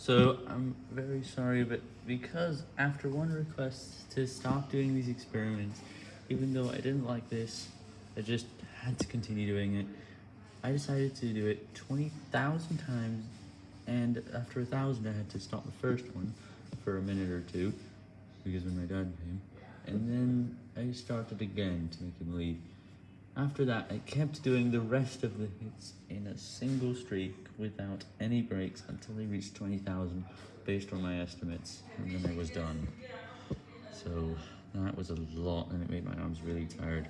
So I'm very sorry, but because after one request to stop doing these experiments, even though I didn't like this, I just had to continue doing it. I decided to do it 20,000 times, and after a thousand, I had to stop the first one for a minute or two, because when my dad came, and then I started again to make him leave. After that, I kept doing the rest of the hits in a single streak without any breaks until they reached 20,000 based on my estimates, and then I was done. So that was a lot, and it made my arms really tired.